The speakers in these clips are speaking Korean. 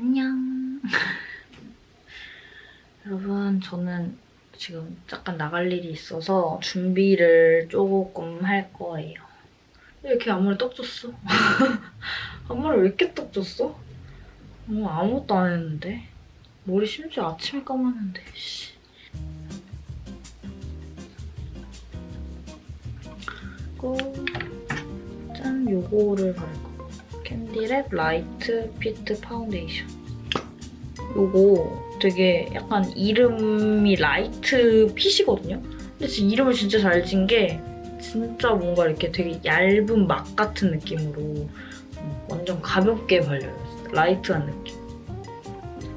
안녕. 여러분, 저는 지금 잠깐 나갈 일이 있어서 준비를 조금 할 거예요. 왜 이렇게 앞머리 떡 줬어? 앞머리 왜 이렇게 떡 줬어? 어, 아무것도 안 했는데. 머리 심지어 아침에 감았는데, 씨. 짠, 요거를 바를 거. 캔디랩 Light Fit 파운데이션. 요거 되게 약간 이름이 Light Fit이거든요? 근데 진짜 이름을 진짜 잘 지은 게 진짜 뭔가 이렇게 되게 얇은 막 같은 느낌으로 완전 가볍게 발려요. light한 느낌.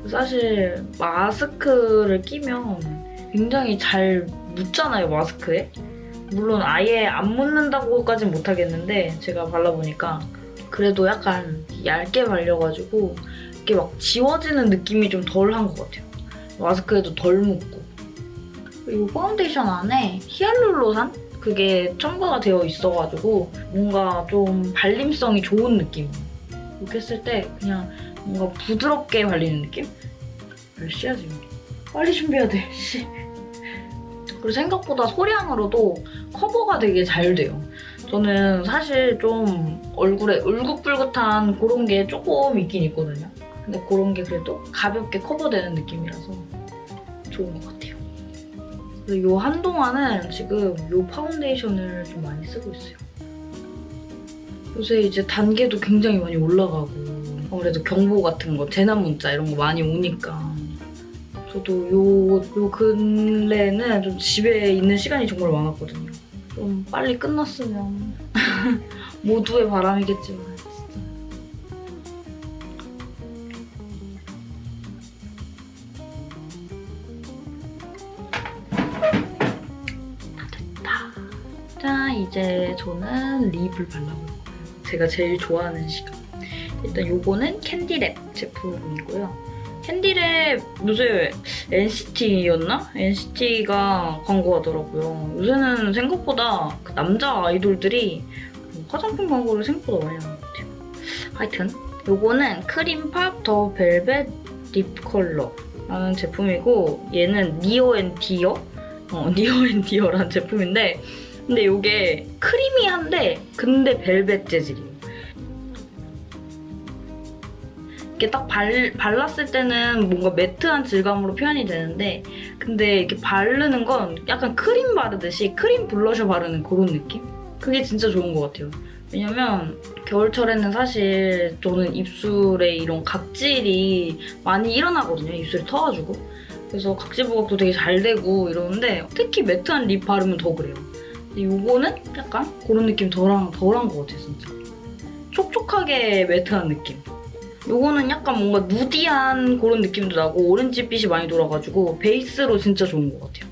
사실 마스크를 끼면 굉장히 잘 묻잖아요, 마스크에. 물론 아예 안 묻는다고까진 못하겠는데 제가 발라보니까 그래도 약간 얇게 발려가지고 이렇게 막 지워지는 느낌이 좀 덜한 것 같아요. 마스크에도 덜 묻고. 그리고 파운데이션 안에 히알루로산? 그게 첨가가 되어 있어가지고 뭔가 좀 발림성이 좋은 느낌이에요. 이렇게 했을 때 그냥 뭔가 부드럽게 발리는 느낌? 몇 시야 지금? 빨리 준비해야 돼, 씨. 그리고 생각보다 소량으로도 커버가 되게 잘 돼요. 저는 사실 좀 얼굴에 울긋불긋한 그런 게 조금 있긴 있거든요. 근데 그런 게 그래도 가볍게 커버되는 느낌이라서 좋은 것 같아요. 이 한동안은 지금 이 파운데이션을 좀 많이 쓰고 있어요. 요새 이제 단계도 굉장히 많이 올라가고 아무래도 경보 같은 거, 재난 문자 이런 거 많이 오니까 저도 요, 요 근래는 좀 집에 있는 시간이 정말 많았거든요. 좀 빨리 끝났으면 모두의 바람이겠지만 진짜. 다 됐다. 자, 이제 저는 립을 발라볼 거예요. 제가 제일 좋아하는 시간. 일단 요거는 캔디랩 제품이고요. 캔디랩 요새 NCT였나? NCT가 광고하더라고요. 요새는 생각보다 그 남자 아이돌들이 화장품 광고를 생각보다 많이 하는 것 같아요. 하여튼 요거는 Creampop the Velvet Lip Color라는 제품이고 얘는 Near and Dear? 어, Near and Dear라는 제품인데 근데 이게 크리미한데 근데 벨벳 재질이에요. 이렇게 딱 발, 발랐을 때는 뭔가 매트한 질감으로 표현이 되는데 근데 이렇게 바르는 건 약간 크림 바르듯이 크림 블러셔 바르는 그런 느낌? 그게 진짜 좋은 것 같아요. 왜냐면 겨울철에는 사실 저는 입술에 이런 각질이 많이 일어나거든요. 입술이 터가지고. 그래서 각질 부각도 되게 잘 되고 이러는데 특히 matte한 lip 바르면 더 그래요. 근데 이거는 약간 그런 느낌 덜한, 덜한 것 같아요, 진짜. 촉촉하게 matte한 느낌. 요거는 약간 뭔가 nudy한 그런 느낌도 나고 오렌지빛이 많이 돌아가지고 베이스로 진짜 좋은 것 같아요.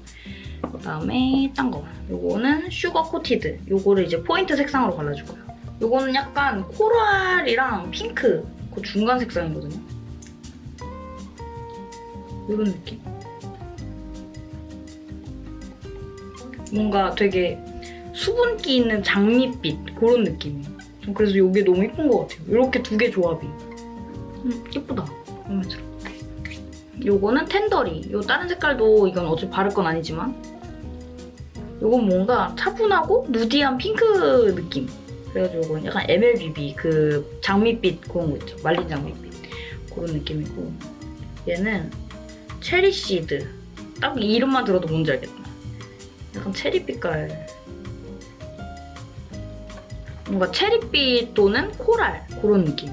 그다음에 딴 거. 요거는 Sugar Coated. 요거를 이제 포인트 색상으로 발라줄 거예요. 요거는 약간 coral이랑 핑크 그 중간 색상이거든요. 이런 느낌. 뭔가 되게 수분기 있는 장밋빛 그런 느낌이에요. 전 그래서 이게 너무 예쁜 것 같아요. 이렇게 두 개 조합이. 음, 예쁘다. 마음에 들어. 요거는 텐더리. 요 다른 색깔도 이건 어차피 바를 건 아니지만 요건 뭔가 차분하고 누디한 핑크 느낌. 그래가지고 이건 약간 MLBB 그 장밋빛 그런 거 있죠. 말린 장밋빛. 그런 느낌이고 얘는 체리시드. 딱 이름만 들어도 뭔지 알겠다. 약간 체리 빛깔. 뭔가 체리빛 또는 코랄 그런 느낌.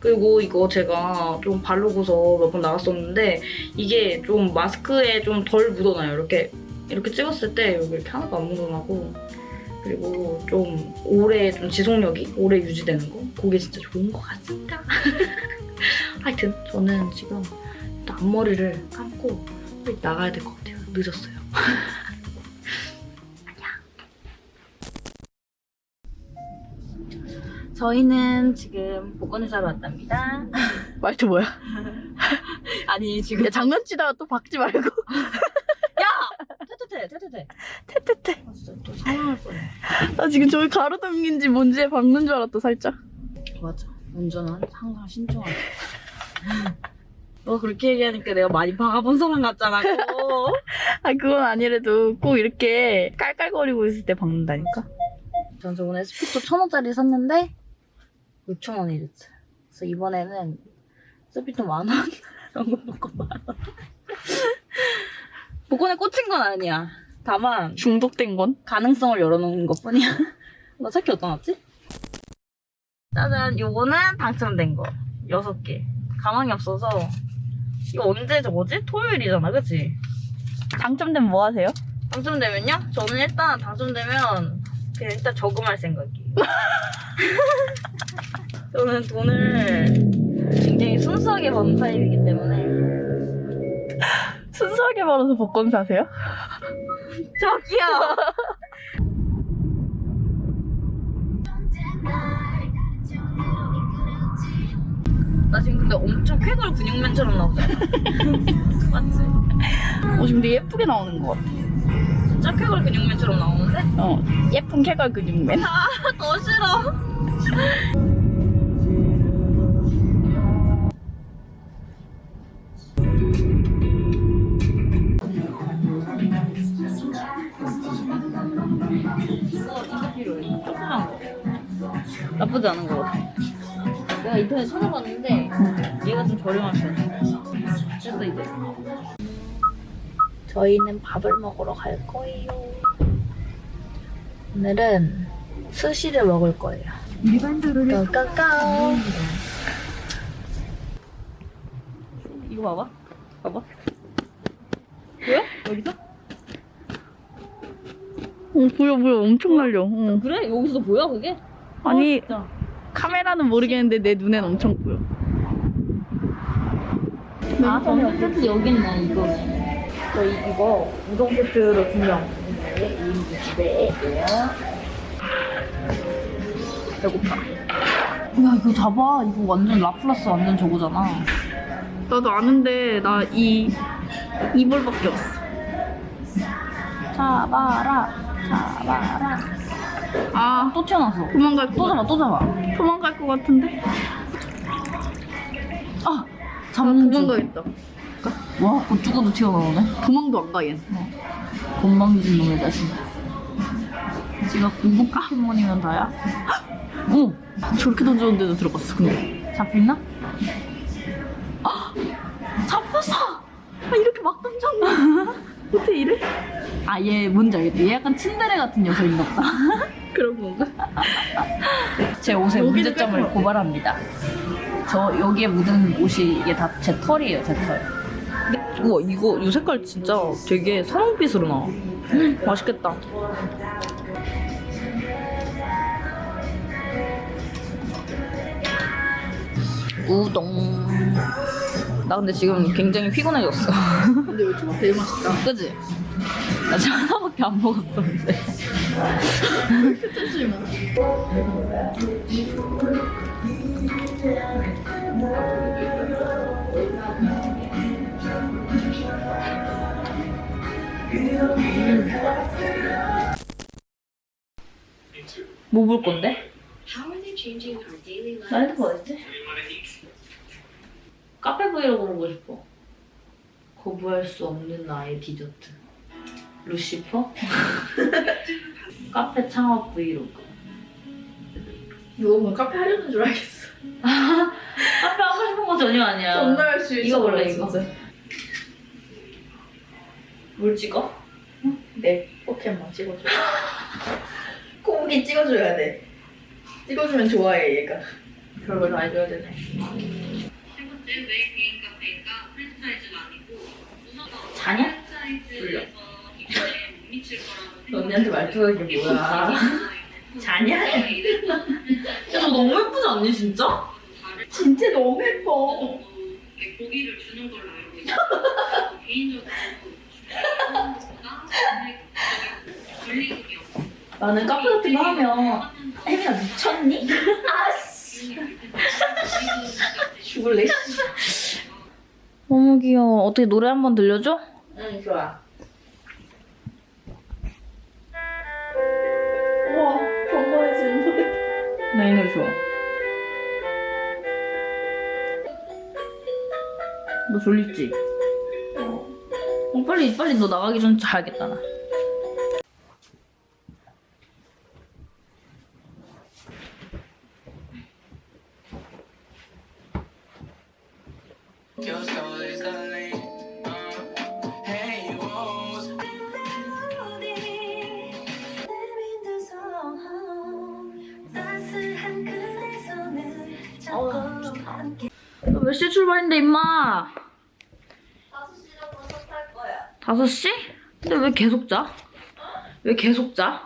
그리고 이거 제가 좀 바르고서 몇 번 나갔었는데 이게 좀 마스크에 좀 덜 묻어나요. 이렇게 이렇게 찍었을 때 여기 이렇게 하나도 안 묻어나고 그리고 좀 오래 좀 지속력이 오래 유지되는 거 그게 진짜 좋은 것 같습니다. 하여튼 저는 지금 앞머리를 감고 나가야 될 것 같아요. 늦었어요. 저희는 지금 복권을 사러 왔답니다. 말투 뭐야? 아니 지금 야, 장난치다가 또 박지 말고. 태태태 태태태. 테테테. 아, 진짜 또 상황할 뻔해. 나 지금 저기 가로등인지 뭔지에 박는 줄 알았다, 살짝. 맞아. 운전은 항상 신중하게. 너 그렇게 얘기하니까 내가 많이 박아본 사람 같잖아. 아, 그건 아니래도 꼭 이렇게 깔깔거리고 있을 때 박는다니까. 전 저번에 스피또 천 원짜리 샀는데 6천 원이랬어. 그래서 이번에는 스피또 만 원. 연금 복권 만 원. 복권에 꽂힌 건 아니야. 다만 중독된 건? 가능성을 열어놓은 것 뿐이야. 나 찾기 어디다 놨지? 짜잔, 요거는 당첨된 거. 6개. 가망이 없어서. 이거 언제 저거지? 토요일이잖아, 그치? 당첨되면 뭐 하세요? 당첨되면요? 저는 일단 당첨되면 그냥 일단 저금할 생각이에요. 저는 돈을 굉장히 순수하게 버는 타입이기 때문에. 순수하게 벌어서 복권 사세요? 저기요! 나 지금 근데 엄청 쾌걸 근육맨처럼 나오잖아. 맞지? 어, 지금 되게 예쁘게 나오는 것 같아. 진짜 쾌걸 근육맨처럼 나오는데? 어, 예쁜 캐걸 근육맨. 더 싫어. 나쁘지 않은 거 같아. 내가 인터넷 찾아봤는데 얘가 좀 저렴한 편이야. 그래서 이제 저희는 밥을 먹으러 갈 거예요. 오늘은 스시를 먹을 거예요. 일반 도로를 까까까. 이거 봐봐. 봐봐. 보여? 여기서? 어, 보여, 보여. 엄청 날려. 어. 그래? 여기서 보여 그게? 아니, 어. 카메라는 모르겠는데 내 눈엔 엄청 보여. 아, 저는 세트 여기 있네, 이거. 저희 이거 우동 세트로 두 명. 네, 2인분 두 배예요. 배고파. 야, 이거 잡아. 이거 완전 라플라스 완전 저거잖아. 나도 아는데 나 이 이불밖에 없어. 잡아라. 잡아라. 아, 또 튀어나왔어. 도망갈 것또 같, 잡아, 또 잡아. 도망갈 것 같은데? 아! 잡는 중. 도망가겠다. 와, 고추고도 튀어나오네. 도망도 안 가겠. 건방진 놈의 자식. 지가 공복 포켓몬이면 다야? 오! 저렇게 던졌는데도 들어갔어. 근데 잡혔나? 아! 잡혔어! 아 이렇게 막 던졌나? 어떻게 이래? 아, 얘 뭔지 알겠다. 얘 약간 츤데레 같은 녀석인가 보다. 그런 건가? 제 옷의 문제점을. 고발합니다. 저 여기에 묻은 옷이 이게 다 제 털이에요, 제 털. 우와, 이거 이 색깔 진짜 되게 선홍빛으로 나와. 맛있겠다. 우동. 나 근데 지금 굉장히 피곤해졌어. 근데 이거 초밥 되게 맛있다. 그지? 나 지금 하나밖에 안 먹었었는데. 그치 뭐. 뭐볼 건데? 나 핸드폰 어딨지? 카페 브이로그 보고 싶어. 거부할 수 없는 나의 디저트. 루시퍼? 카페 창업 브이로그. 이거 뭐 카페 하려는 줄 알겠어. 카페 하고 싶은 거 전혀 아니야. 존나 할수 이거 원래 이거. 뭘 찍어? 내 포켓몬 찍어줘. 코우기 찍어줘야 돼. 찍어주면 좋아해 얘가. 별걸 다 해줘야 되네. 세 번째 왜 개인 카페인가 프랜차이즈가 아니고 자냐? 프랜 언니한테 말투가 이게 뭐야? 자냐? 야, 너 너무 예쁘지 않니, 진짜? 진짜 너무 예뻐. 고기를 주는 걸로 알고. 개인적으로 나는 카페 같은 거 하면 혜민아 미쳤니? 죽을래? 너무 귀여워. 어떻게 노래 한 번 들려줘? 응 좋아. 나 이 노래 좋아. 너 졸립지? 어, 빨리 빨리 너 나가기 전에 자야겠다 나. 5시? 근데 왜 계속 자? 왜 계속 자?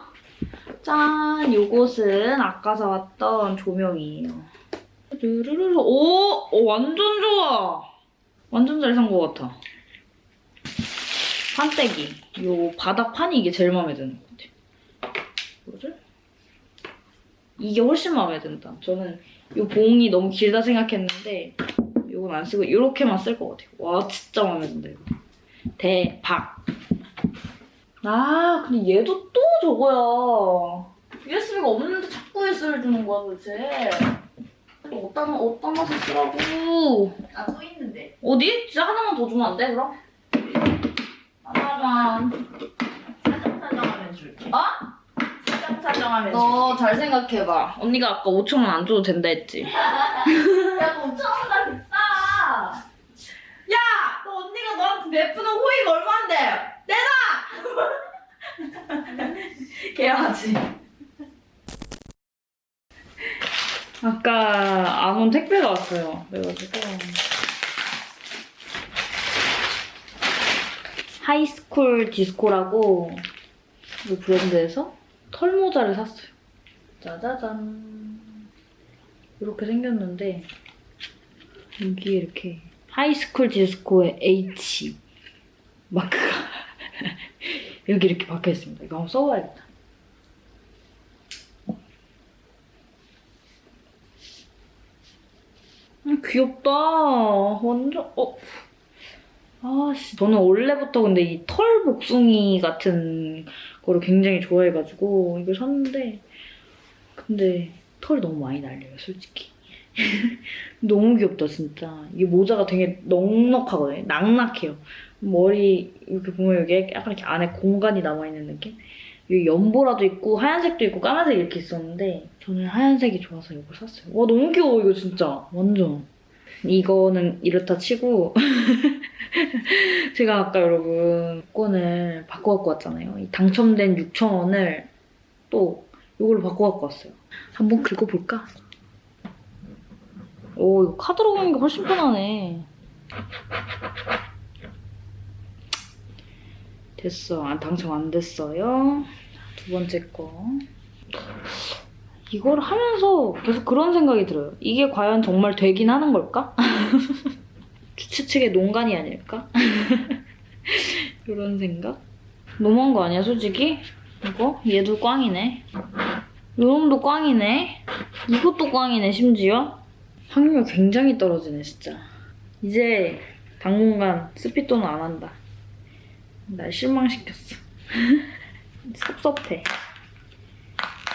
짠, 요것은 아까 사왔던 조명이에요. 르르르르, 오, 오, 완전 좋아. 완전 잘 산 것 같아. 판때기. 요 바닥판이 이게 제일 마음에 드는 것 같아. 뭐를? 이게 훨씬 마음에 든다. 저는 요 봉이 너무 길다 생각했는데 요건 안 쓰고 요렇게만 쓸 것 같아요. 와, 진짜 마음에 든다, 이거. 대박. 아, 근데 얘도 또 저거야. USB가 없는데 자꾸 USB를 주는 거야, 도대체. 또 어디다, 어디다 놔서 쓰라고. 나또 있는데. 어디? 진짜 하나만 더 주면 안 돼, 그럼? 하나만. 사정 사정하면 줄게. 어? 사정 사정하면 너잘 생각해봐. 언니가 아까 5천원 안 줘도 된다 했지? 줄게. 야 5천 원보다 비싸. 야! 너 내푸는 호의가 얼만데? 내놔! 해야지. 아까 안온 택배가 왔어요. 그래가지고. 하이스쿨 디스코라고 이 브랜드에서 털모자를 샀어요. 짜자잔. 이렇게 생겼는데 여기에 이렇게 하이스쿨 디스코의 H 마크가 여기 이렇게 박혀 있습니다. 이거 한번 써봐야겠다. 음, 귀엽다. 완전 어. 아씨, 저는 원래부터 근데 이 털 복숭이 같은 거를 굉장히 좋아해가지고 이걸 샀는데 근데 털이 너무 많이 날려요, 솔직히. 너무 귀엽다 진짜. 이게 모자가 되게 넉넉하거든요 낙낙해요. 머리 이렇게 보면 여기 약간 이렇게 안에 공간이 남아있는 느낌? 여기 연보라도 있고 하얀색도 있고 까만색 이렇게 있었는데 저는 하얀색이 좋아서 이거 샀어요. 와 너무 귀여워 이거 진짜. 완전. 이거는 이렇다 치고 제가 아까 여러분 권을 바꿔 갖고 왔잖아요. 이 당첨된 6,000원을 또 이걸로 바꿔 갖고 왔어요. 한번 긁어볼까? 오, 이거 카드로 가는 게 훨씬 편하네. 됐어. 아, 당첨 안 됐어요. 두 번째 거. 이걸 하면서 계속 그런 생각이 들어요. 이게 과연 정말 되긴 하는 걸까? 주최 측의 농간이 아닐까? 이런 생각? 너무한 거 아니야, 솔직히? 이거? 얘도 꽝이네. 요놈도 꽝이네. 이것도 꽝이네, 심지어. 확률 굉장히 떨어지네 진짜. 이제 당분간 스피또는 안 한다. 날 실망시켰어. 섭섭해.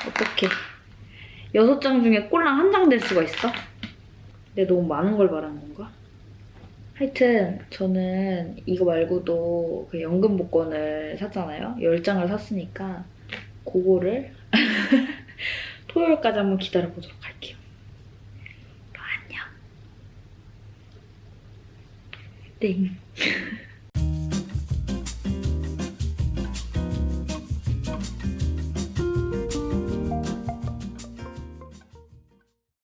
어떡해. 여섯 장 중에 꼴랑 한 장 될 수가 있어? 내가 너무 많은 걸 바란 건가? 하여튼 저는 이거 말고도 그 연금 복권을 샀잖아요. 10장을 샀으니까 그거를 토요일까지 한번 기다려보도록 할게요 안녕. 땡.